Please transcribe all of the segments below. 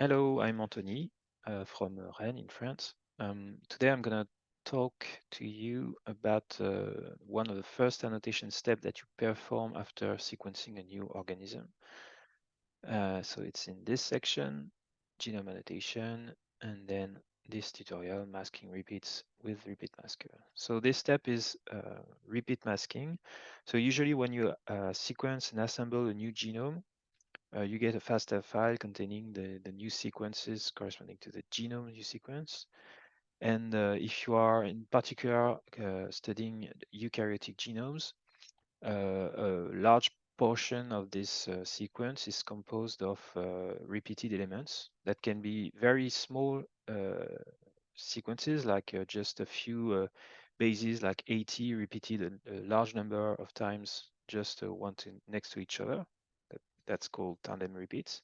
Hello, I'm Anthony uh, from Rennes in France. Um, today I'm going to talk to you about uh, one of the first annotation steps that you perform after sequencing a new organism. Uh, so it's in this section, genome annotation, and then this tutorial, masking repeats with repeat masker. So this step is uh, repeat masking. So usually when you uh, sequence and assemble a new genome, uh, you get a FASTA file containing the, the new sequences corresponding to the genome you sequence. And uh, if you are in particular uh, studying eukaryotic genomes, uh, a large portion of this uh, sequence is composed of uh, repeated elements that can be very small sequences, like just a few bases, like 80 repeated a, a large number of times, just one to, next to each other that's called tandem repeats.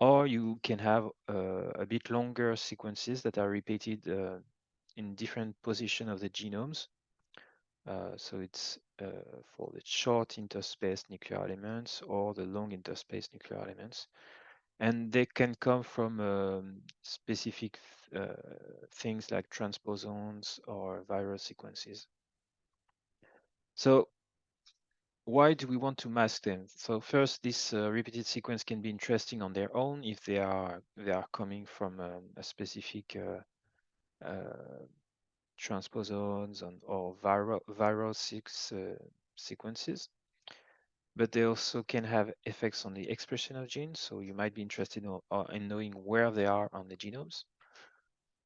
Or you can have uh, a bit longer sequences that are repeated uh, in different position of the genomes. Uh, so it's uh, for the short interspersed nuclear elements or the long interspersed nuclear elements. And they can come from um, specific uh, things like transposons or viral sequences. So why do we want to mask them? So first, this uh, repeated sequence can be interesting on their own if they are they are coming from um, a specific uh, uh, transposons and, or viral viral six uh, sequences. But they also can have effects on the expression of genes. So you might be interested in, uh, in knowing where they are on the genomes.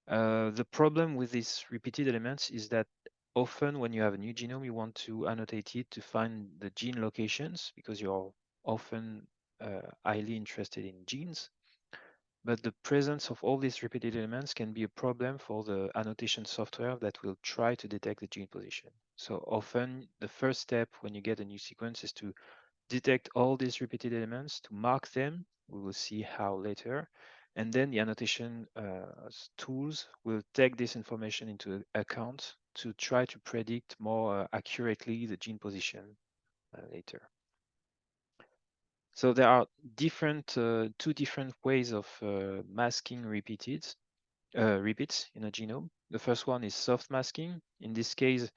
Uh, the problem with these repeated elements is that often when you have a new genome, you want to annotate it to find the gene locations because you're often uh, highly interested in genes. But the presence of all these repeated elements can be a problem for the annotation software that will try to detect the gene position. So often the first step when you get a new sequence is to detect all these repeated elements, to mark them. We will see how later. And then the annotation uh, tools will take this information into account to try to predict more uh, accurately the gene position uh, later. So there are different, uh, two different ways of uh, masking repeated, uh, repeats in a genome. The first one is soft masking. In this case,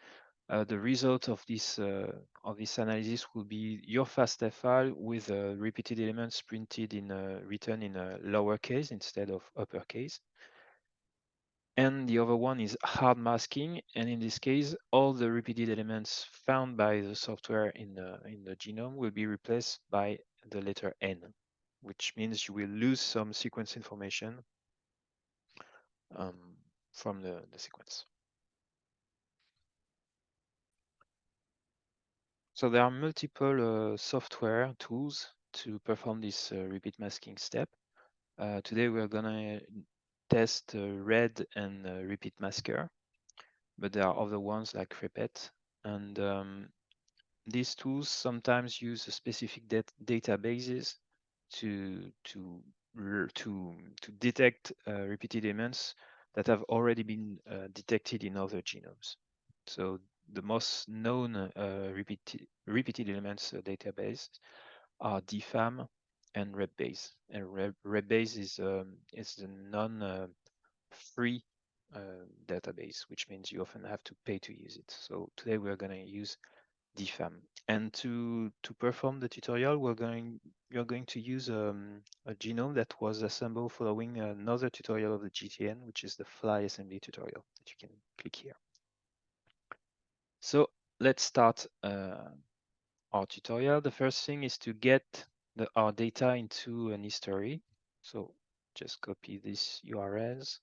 uh, the result of this uh, of this analysis will be your FASTA file with uh, repeated elements printed in written in a lowercase instead of uppercase. And the other one is hard masking, and in this case, all the repeated elements found by the software in the in the genome will be replaced by the letter N, which means you will lose some sequence information um, from the, the sequence. So there are multiple uh, software tools to perform this uh, repeat masking step. Uh, today we're gonna test uh, RED and uh, repeat masker, but there are other ones like Repet. And um, these tools sometimes use specific dat databases to to to to detect uh, repeated elements that have already been detected in other genomes. So the most known uh, repeated, repeated elements uh, database are DFAM and RepBase. And RepBase is um, is the non-free uh, database, which means you often have to pay to use it. So today we're going to use DFAM. And to to perform the tutorial, we're going you're going to use um, a genome that was assembled following another tutorial of the GTN, which is the Flye assembly tutorial that you can click here. So let's start uh, our tutorial. The first thing is to get the, our data into an history. So just copy these URLs.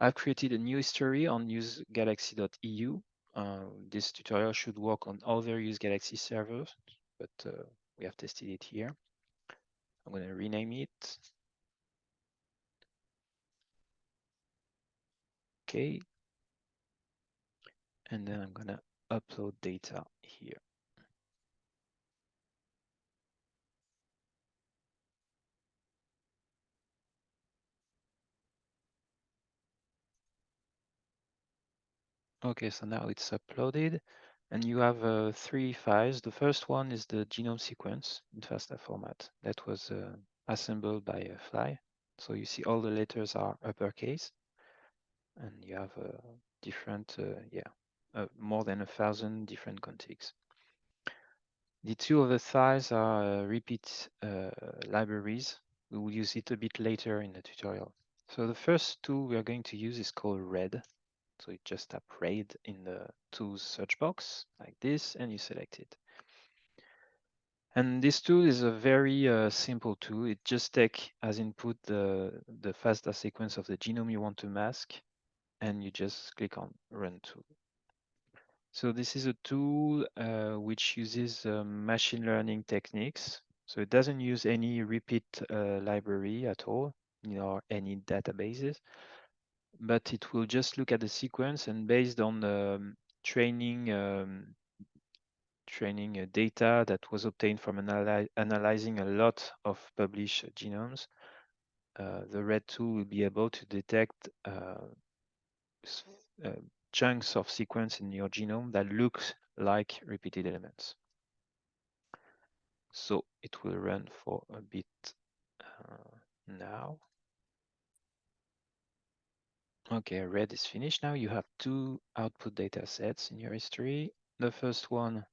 I've created a new history on usegalaxy.eu. Uh, this tutorial should work on other UseGalaxy servers, but uh, we have tested it here. I'm going to rename it. Okay, and then I'm gonna upload data here. Okay, so now it's uploaded and you have uh, three files. The first one is the genome sequence in FASTA format that was uh, assembled by a Flye. So you see all the letters are uppercase and you have uh, different, uh, yeah, uh, more than a thousand different contigs. The two other files are uh, repeat uh, libraries. We will use it a bit later in the tutorial. So the first tool we are going to use is called RED. So you just tap RED in the tools search box like this, and you select it. And this tool is a very uh, simple tool. It just takes as input the, the FASTA sequence of the genome you want to mask, and you just click on Run Tool. So this is a tool uh, which uses uh, machine learning techniques. So it doesn't use any repeat uh, library at all, you know, any databases, but it will just look at the sequence and based on the um, training um, training uh, data that was obtained from analy analyzing a lot of published genomes, uh, the RED tool will be able to detect chunks of sequence in your genome that looks like repeated elements. So it will run for a bit uh, now. Okay, red is finished now. You have two output data sets in your history. The first one,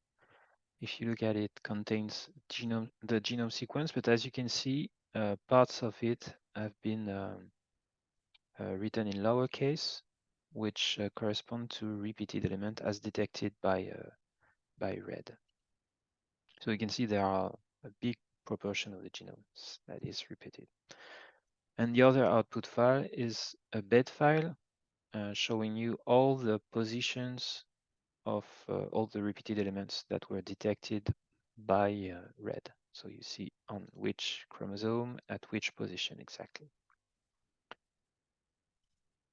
if you look at it, contains genome the genome sequence, but as you can see, uh, parts of it have been um, uh, written in lowercase, which uh, correspond to repeated element as detected by uh, by red. So you can see there are a big proportion of the genomes that is repeated. And the other output file is a bed file uh, showing you all the positions of uh, all the repeated elements that were detected by uh, red. So you see on which chromosome at which position exactly.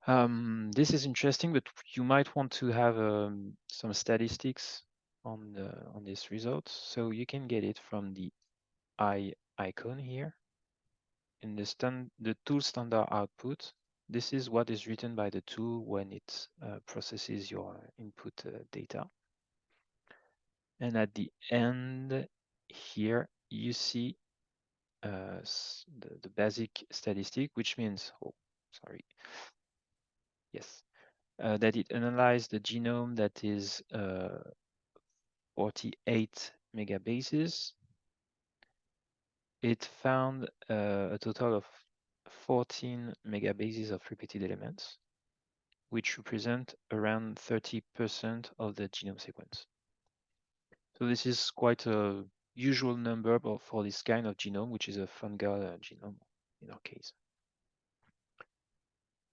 Um, this is interesting, but you might want to have um, some statistics on the on these results. So you can get it from the eye icon here. In the stand the tool standard output, this is what is written by the tool when it uh, processes your input uh, data. And at the end here, you see uh, the, the basic statistic, which means, oh, sorry, yes, uh, that it analyzed the genome that is uh, 48 megabases. It found uh, a total of 14 megabases of repeated elements, which represent around 30% of the genome sequence. So this is quite a usual number for this kind of genome, which is a fungal genome in our case.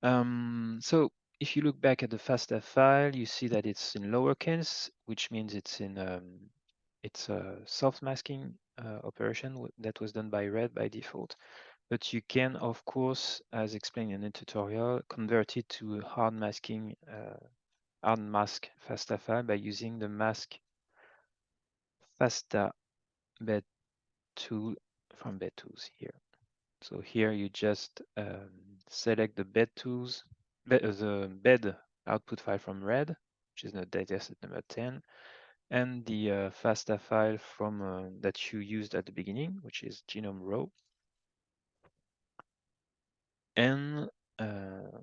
Um, so if you look back at the FASTA file, you see that it's in lowercase, which means it's in um, it's a soft masking uh, operation that was done by red by default. But you can, of course, as explained in the tutorial, convert it to hard masking, uh, hard mask FASTA file by using the mask FASTA bed tool from bed tools here. So here you just um, select the bed tools, uh, the bed output file from red, which is the dataset number 10, and the uh, FASTA file from uh, that you used at the beginning, which is genome row. And uh,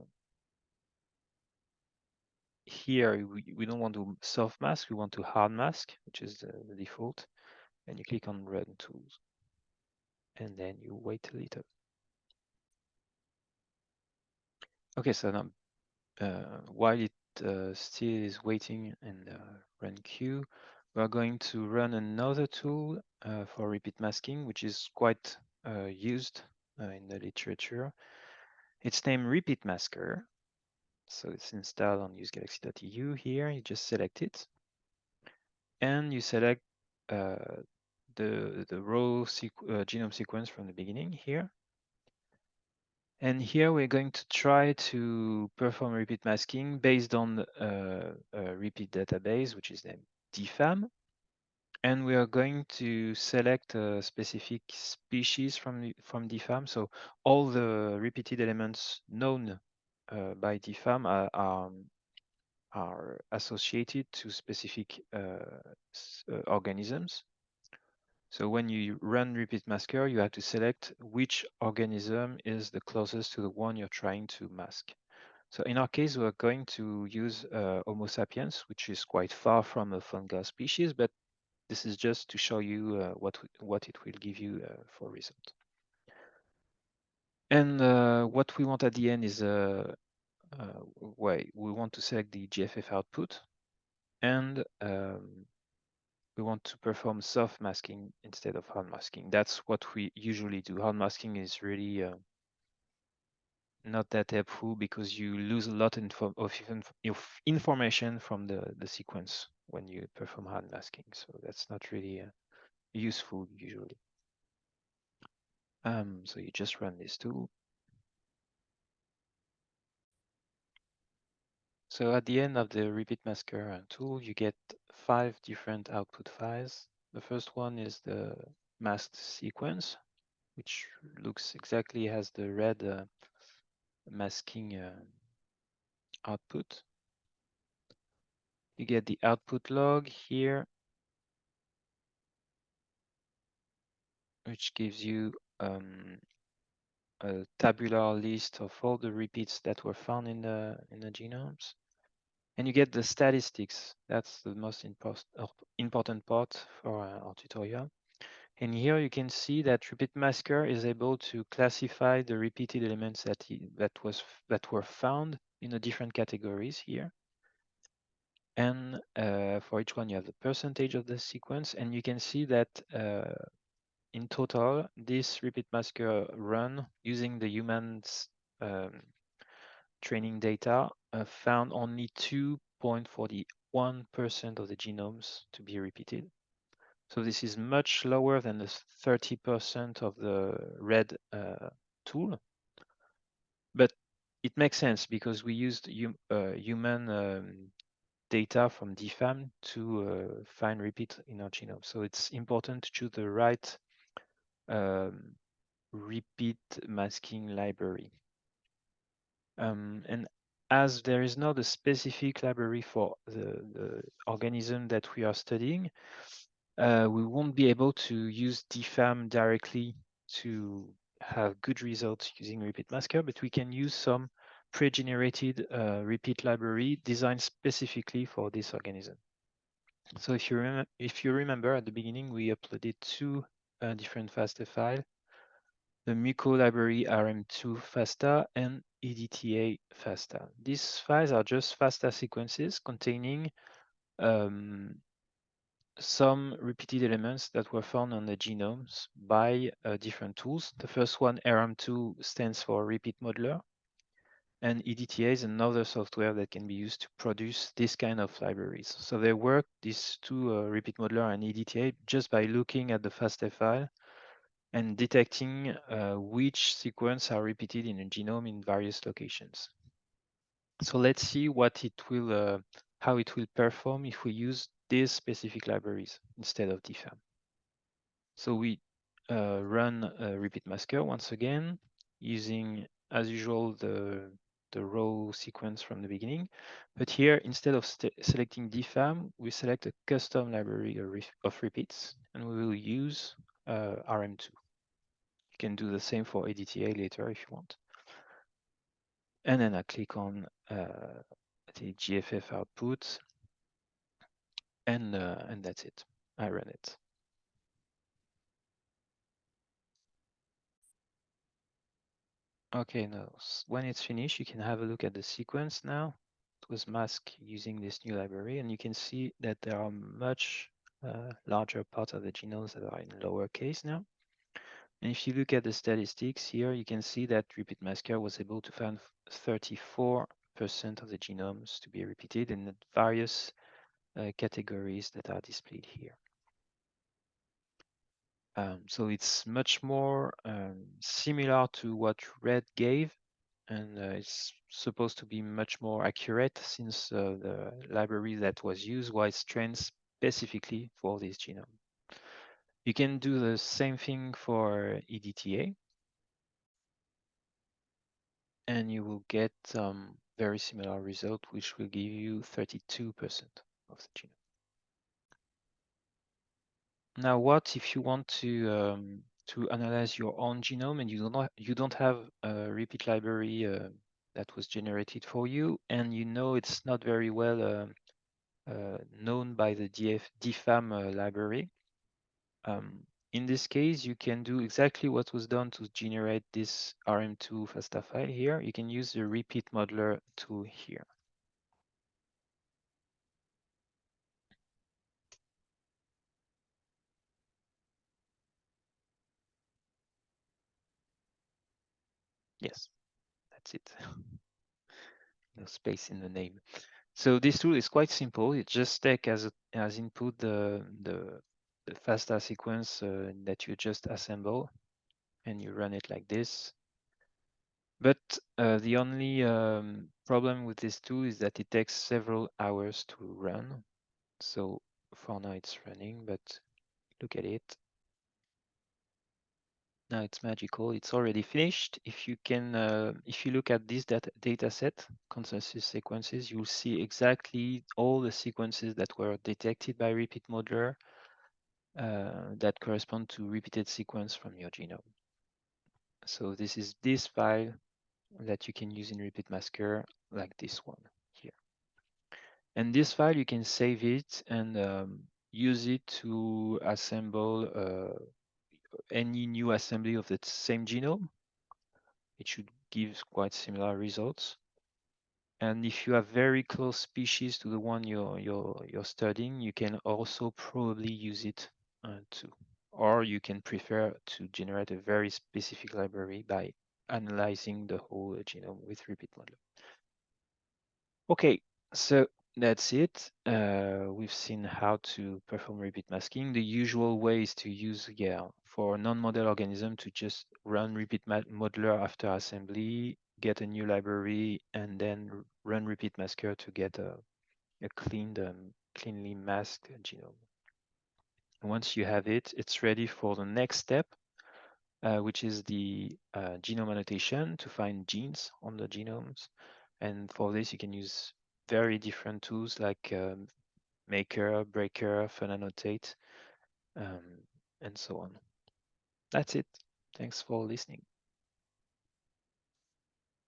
here we, we don't want to soft mask, we want to hard mask, which is the, the default. And you click on run tools. And then you wait a little. Okay, so now uh, while it uh, still is waiting in the run queue, we are going to run another tool uh, for repeat masking, which is quite uh, used uh, in the literature. It's named Repeat Masker. So it's installed on usegalaxy.eu here. You just select it. And you select uh, the, the row sequ genome sequence from the beginning here. And here we're going to try to perform repeat masking based on uh, a repeat database, which is named DFAM. And we are going to select a specific species from, from DFAM. So all the repeated elements known uh, by DFAM are, are, are, associated to specific uh, uh organisms. So when you run repeat masker, you have to select which organism is the closest to the one you're trying to mask. So in our case, we're going to use uh, Homo sapiens, which is quite far from a fungal species, but this is just to show you uh, what, what it will give you uh, for result. And uh, what we want at the end is a, uh, uh, way we want to select the GFF output and um, we want to perform soft masking instead of hard masking. That's what we usually do. Hard masking is really uh, not that helpful because you lose a lot of information from the, the sequence when you perform hard masking. So that's not really uh, useful usually. Um, so you just run this tool. So at the end of the repeat masker tool, you get five different output files. The first one is the masked sequence, which looks exactly as the red uh, masking uh, output. You get the output log here, which gives you um, a tabular list of all the repeats that were found in the in the genomes. And you get the statistics. That's the most important part for our tutorial. And here you can see that repeat masker is able to classify the repeated elements that he, that was that were found in the different categories here. And uh, for each one, you have the percentage of the sequence, and you can see that uh, in total, this repeat masker run using the humans um, training data uh, found only 2.41% of the genomes to be repeated. So this is much lower than the 30% of the red uh, tool. But it makes sense because we used hum, uh, human um, data from DFAM to uh, find repeat in our genome. So it's important to choose the right um, repeat masking library. Um, and as there is not a specific library for the, the organism that we are studying, uh, we won't be able to use DFAM directly to have good results using repeat masker, but we can use some pre-generated uh, repeat library designed specifically for this organism. So if you, if you remember at the beginning, we uploaded two uh, different FASTA files, the Muco library RM2 FASTA and EDTA FASTA. These files are just FASTA sequences containing um, some repeated elements that were found on the genomes by uh, different tools. The first one, RM2, stands for Repeat Modeler. And EDTA is another software that can be used to produce this kind of libraries. So they work, these two, uh, Repeat Modeler and EDTA, just by looking at the FASTA file and detecting uh, which sequence are repeated in a genome in various locations. So let's see what it will, uh, how it will perform if we use these specific libraries instead of DFAM. So we uh, run a repeat masker once again using, as usual, the, the raw sequence from the beginning. But here, instead of selecting DFAM, we select a custom library of repeats, and we will use uh, RM2 can do the same for EDTA later if you want. And then I click on uh, the GFF output and, uh, and that's it. I run it. Okay, now when it's finished, you can have a look at the sequence now. It was masked using this new library, and you can see that there are much uh, larger parts of the genomes that are in lowercase now. And if you look at the statistics here, you can see that repeat masker was able to find 34% of the genomes to be repeated in the various uh, categories that are displayed here. Um, so it's much more um, similar to what RED gave, and uh, it's supposed to be much more accurate since uh, the library that was used was trained specifically for this genome. You can do the same thing for EDTA. And you will get um, very similar result, which will give you 32% of the genome. Now, what if you want to um, to analyze your own genome and you don't you don't have a repeat library uh, that was generated for you, and you know it's not very well uh, uh, known by the DF, DFAM uh, library. Um, in this case, you can do exactly what was done to generate this RM2 FASTA file here. You can use the repeat modeler tool here. Yes, that's it. no space in the name. So this tool is quite simple. It just take as a, as input the the, the FASTA sequence uh, that you just assemble, and you run it like this. But uh, the only um, problem with this tool is that it takes several hours to run. So for now it's running, but look at it. Now it's magical. It's already finished. If you can, uh, if you look at this data, data set, consensus sequences, you'll see exactly all the sequences that were detected by repeat modeler uh, that correspond to repeated sequence from your genome. So this is this file that you can use in Repeat Masker, like this one here. And this file, you can save it and um, use it to assemble uh, any new assembly of the same genome. It should give quite similar results. And if you have very close species to the one you're, you're, you're studying, you can also probably use it uh, too. Or you can prefer to generate a very specific library by analyzing the whole genome with repeat modeler. Okay, so that's it. Uh, we've seen how to perform repeat masking. The usual way is to use, yeah, for non-model organism to just run repeat modeler after assembly, get a new library, and then run repeat masker to get a, a cleaned, um, cleanly masked genome. Once you have it, it's ready for the next step, uh, which is the uh, genome annotation to find genes on the genomes. And for this, you can use very different tools like um, Maker, BRAKER, FunAnnotate, um, and so on. That's it. Thanks for listening.